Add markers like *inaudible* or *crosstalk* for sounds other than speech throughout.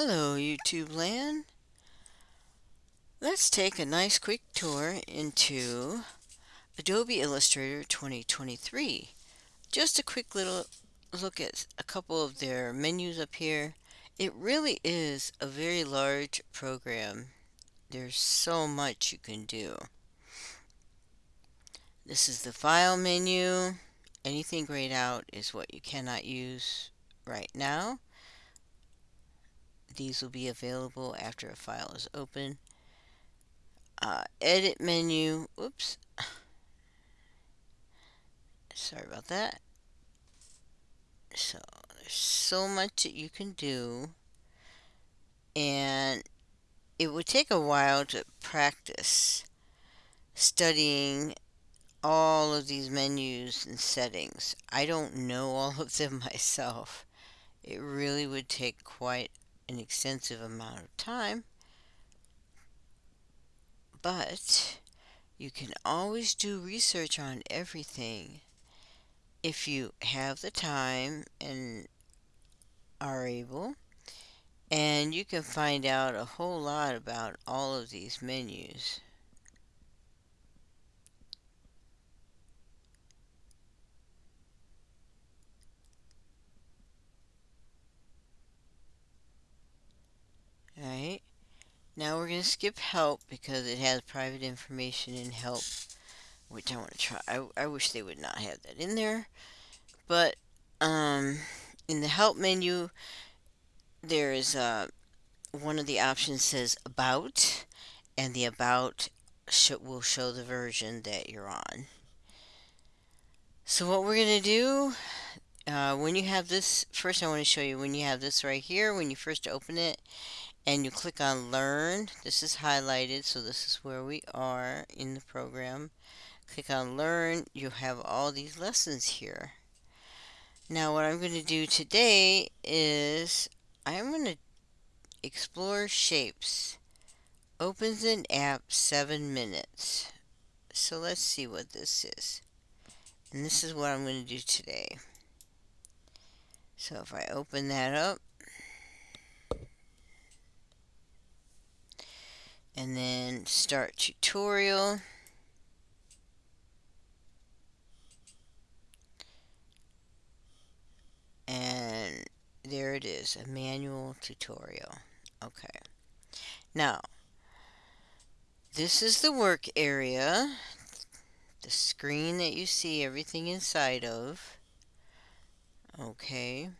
Hello YouTube land. Let's take a nice quick tour into Adobe Illustrator 2023. Just a quick little look at a couple of their menus up here. It really is a very large program. There's so much you can do. This is the file menu. Anything grayed out is what you cannot use right now. These will be available after a file is open. Uh, edit menu, oops. *sighs* Sorry about that. So, there's so much that you can do. And it would take a while to practice studying all of these menus and settings. I don't know all of them *laughs* myself. It really would take quite an extensive amount of time, but you can always do research on everything if you have the time and are able and you can find out a whole lot about all of these menus. Alright. Now we're going to skip help because it has private information in help, which I want to try. I, I wish they would not have that in there. But um, in the help menu, there is uh, one of the options says about, and the about sh will show the version that you're on. So what we're going to do, uh, when you have this, first I want to show you when you have this right here, when you first open it, and you click on learn this is highlighted so this is where we are in the program. Click on learn you have all these lessons here. Now what I'm going to do today is I'm going to explore shapes. Opens an app seven minutes. So let's see what this is. And this is what I'm going to do today. So if I open that up and then start tutorial. And there it is a manual tutorial. Okay. Now this is the work area the screen that you see everything inside of. Okay.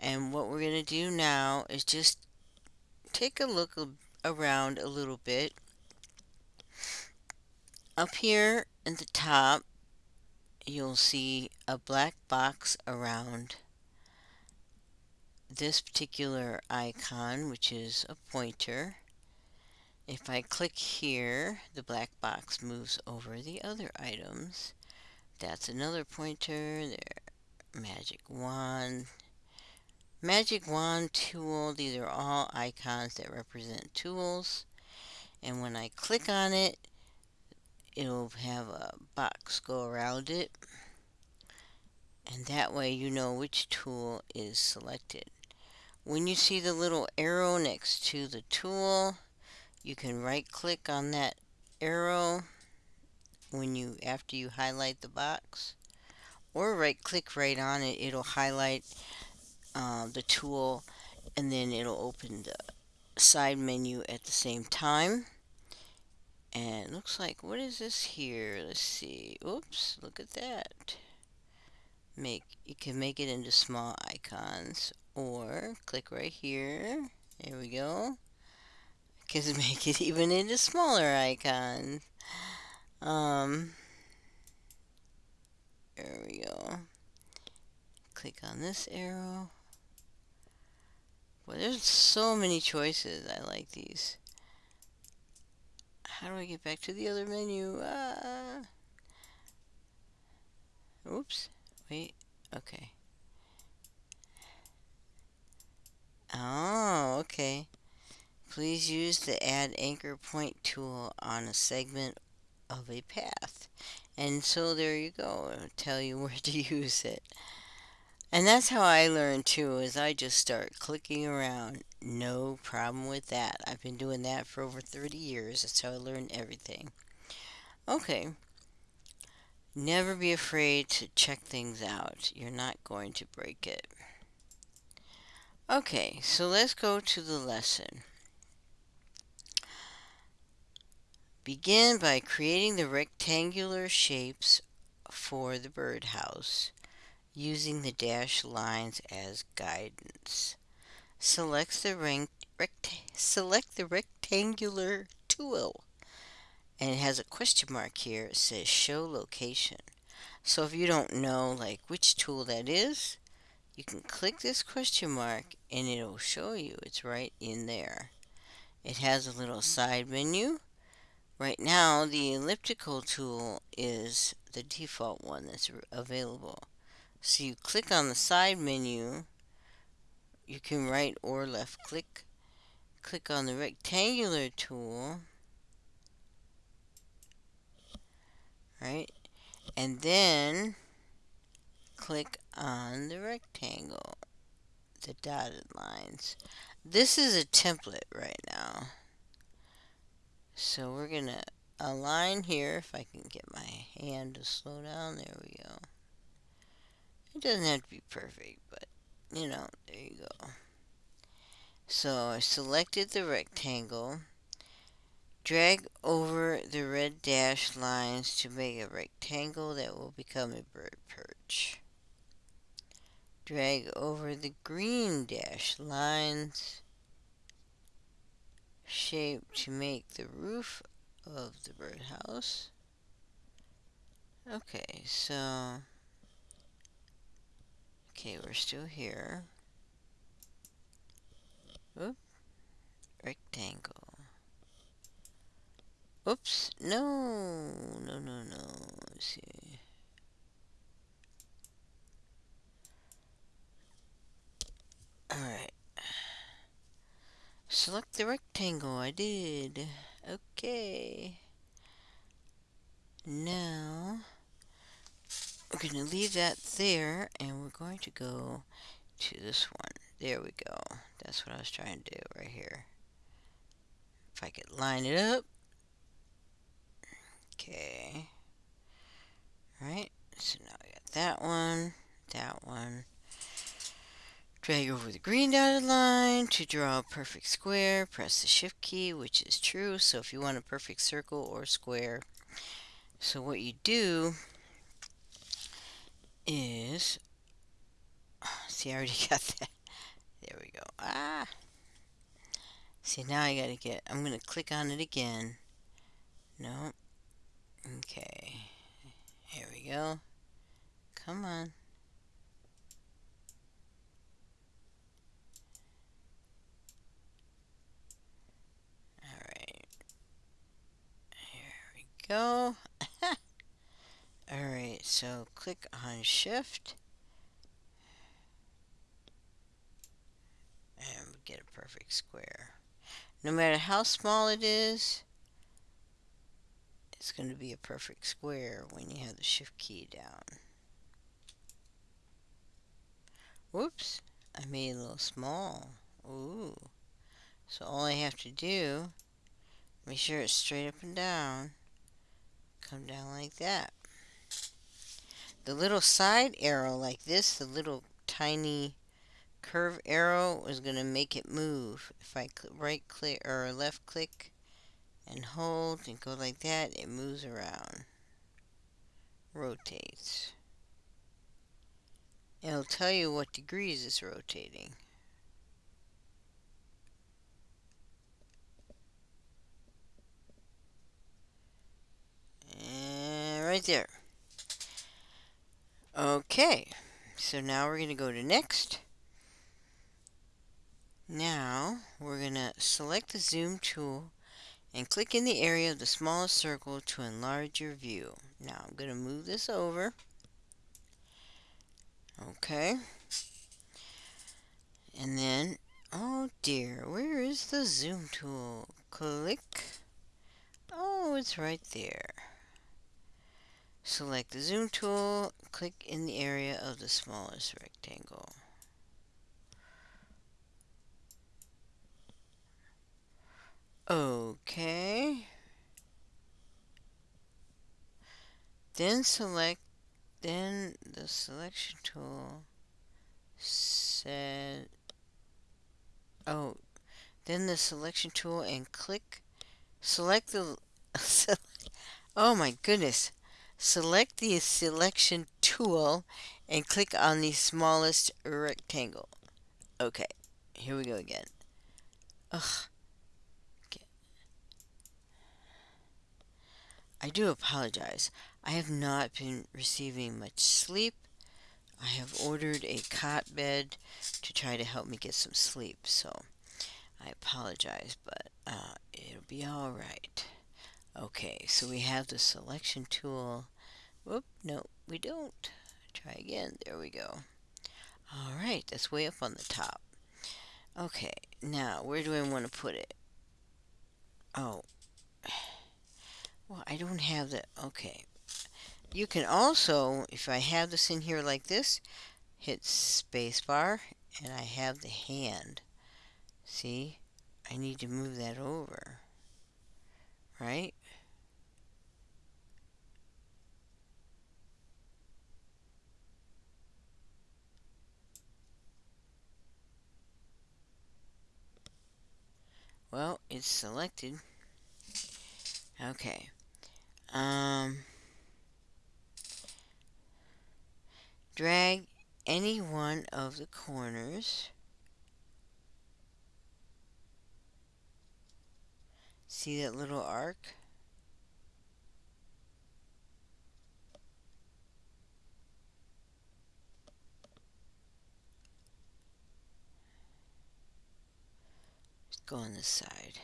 And what we're going to do now is just take a look around a little bit. Up here in the top, you'll see a black box around this particular icon, which is a pointer. If I click here, the black box moves over the other items. That's another pointer. There, magic wand, Magic Wand tool, these are all icons that represent tools. And when I click on it, it'll have a box go around it. And that way you know which tool is selected. When you see the little arrow next to the tool, you can right click on that arrow when you after you highlight the box or right click right on it it'll highlight uh, the tool and then it'll open the side menu at the same time. And looks like what is this here? Let's see. Oops look at that. Make you can make it into small icons or click right here. There we go. *laughs* Can make it even into smaller icons. Um there we go. Click on this arrow well, there's so many choices. I like these. How do I get back to the other menu? Ah. Oops. Wait. Okay. Oh, okay. Please use the Add Anchor Point tool on a segment of a path. And so there you go. It'll tell you *laughs* where to use it. And that's how I learn too, is I just start clicking around. No problem with that. I've been doing that for over 30 years. That's how I learned everything. Okay. Never be afraid to check things out. You're not going to break it. Okay, so let's go to the lesson. Begin by creating the rectangular shapes for the birdhouse using the dashed lines as guidance. Select the, rect select the rectangular tool and it has a question mark here. It says show location. So if you don't know like which tool that is, you can click this question mark and it'll show you. It's right in there. It has a little side menu Right now, the elliptical tool is the default one that's available. So you click on the side menu, you can right or left click, click on the rectangular tool, right, and then click on the rectangle, the dotted lines. This is a template right now. So we're going to align here, if I can get my hand to slow down, there we go. It doesn't have to be perfect, but, you know, there you go. So I selected the rectangle, drag over the red dashed lines to make a rectangle that will become a bird perch. Drag over the green dashed lines shape to make the roof of the birdhouse. Okay, so... Okay, we're still here. Oop. Rectangle. Oops. No. No, no, no. Let's see. Alright. Select the rectangle. I did. Okay. Now, we're going to leave that there, and we're going to go to this one. There we go. That's what I was trying to do right here. If I could line it up. Okay. Right. So now I got that one, that one, Drag over the green dotted line to draw a perfect square. Press the shift key, which is true. So if you want a perfect circle or square. So what you do is, *sighs* see I already *laughs* got that. There we go. Ah. See now I gotta get, I'm gonna click on it again. No. Okay. Here we go. Come on. Alright. Here we go. So click on shift. And get a perfect square. No matter how small it is, it's going to be a perfect square when you have the shift key down. Whoops, I made it a little small. Ooh. So all I have to do, make sure it's straight up and down come down like that. The little side arrow like this, the little tiny curve arrow is going to make it move. If I right click or left click and hold and go like that, it moves around. Rotates. It'll tell you what degrees it's rotating. And right there. Okay, so now we're going to go to next. Now we're going to select the zoom tool and click in the area of the smallest circle to enlarge your view. Now I'm going to move this over. Okay. And then, oh dear, where is the zoom tool? Click. Oh, it's right there. Select the zoom tool, click in the area of the smallest rectangle. Okay. Then select, then the selection tool said, oh, then the selection tool and click, select the, *laughs* oh my goodness, select the selection tool and click on the smallest rectangle. Okay, here we go again. Ugh. I do apologize. I have not been receiving much sleep. I have ordered a cot bed to try to help me get some sleep, so I apologize, but uh, it'll be all right. Okay, so we have the selection tool. Whoop, no, we don't. Try again. There we go. All right, that's way up on the top. Okay, now where do I want to put it? Oh, well, I don't have the, okay. You can also, if I have this in here like this, hit spacebar, and I have the hand. See? I need to move that over. Right? Well, it's selected. Okay. Um, drag any one of the corners. See that little arc? Let's go on this side.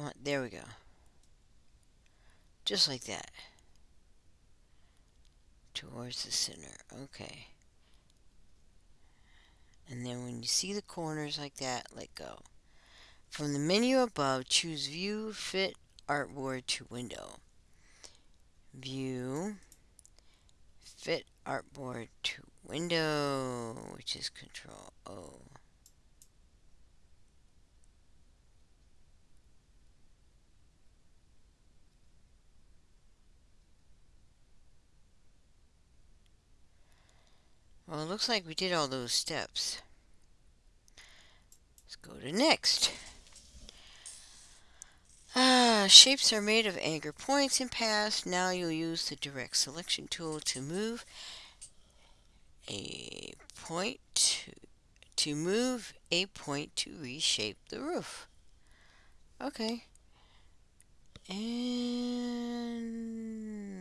Come on, there we go. Just like that. Towards the center. Okay. And then when you see the corners like that, let go. From the menu above, choose View, Fit Artboard to Window. View, Fit Artboard to Window, which is Control O. Well, it looks like we did all those steps. Let's go to next. Ah, shapes are made of anchor points in paths. Now you'll use the direct selection tool to move a point to, to move a point to reshape the roof. Okay. And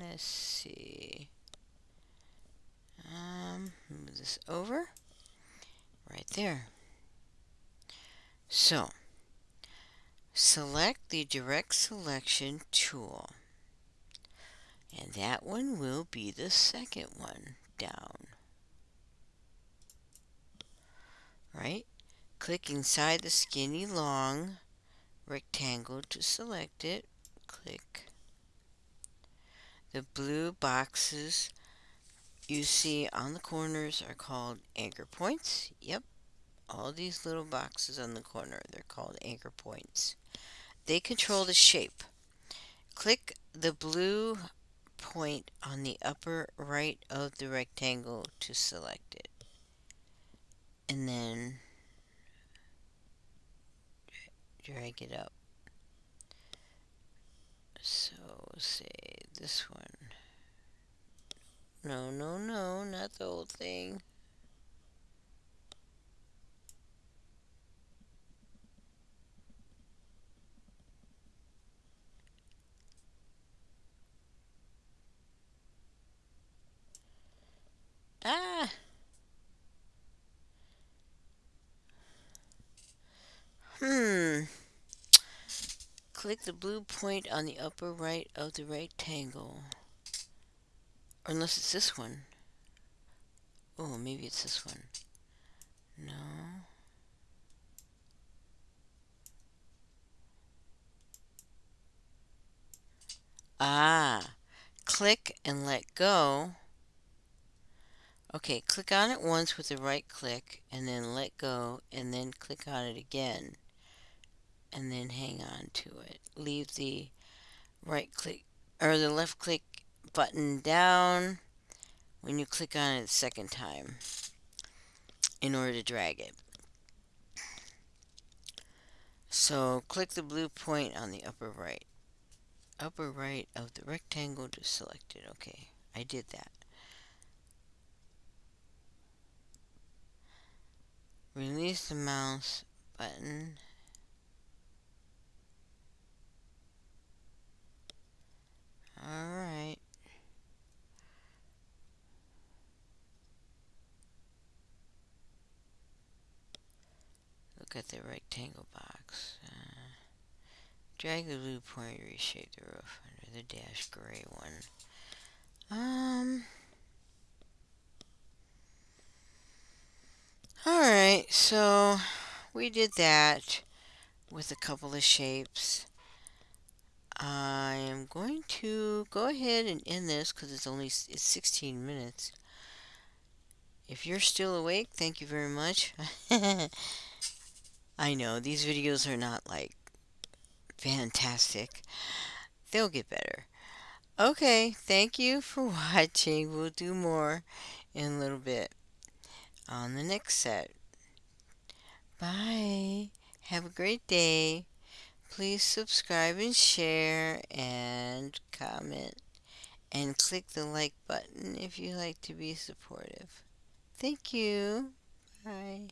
let's see. Um, over. Right there. So, select the direct selection tool. And that one will be the second one down. Right? Click inside the skinny long rectangle to select it. Click. The blue boxes you see on the corners are called anchor points. Yep, all these little boxes on the corner, they're called anchor points. They control the shape. Click the blue point on the upper right of the rectangle to select it. And then drag it up. So say this one. No, no, no, not the whole thing. Ah! Hmm. Click the blue point on the upper right of the rectangle. Unless it's this one. Oh, maybe it's this one. No. Ah. click and let go. Okay, click on it once with the right click and then let go and then click on it again and then hang on to it. Leave the right click or the left click button down when you click on it the second time in order to drag it. So click the blue point on the upper right. Upper right of the rectangle to select it. Okay, I did that. Release the mouse button. Alright. Look at the rectangle box. Uh, drag the blue point, reshape the roof under the dash gray one. Um. Alright, so we did that with a couple of shapes. I am going to go ahead and end this because it's only it's 16 minutes. If you're still awake, thank you very much. *laughs* I know these videos are not like fantastic. They'll get better. Okay, thank you for *laughs* watching. We'll do more in a little bit on the next set. Bye. Have a great day. Please subscribe and share and comment and click the like button if you like to be supportive. Thank you. Bye.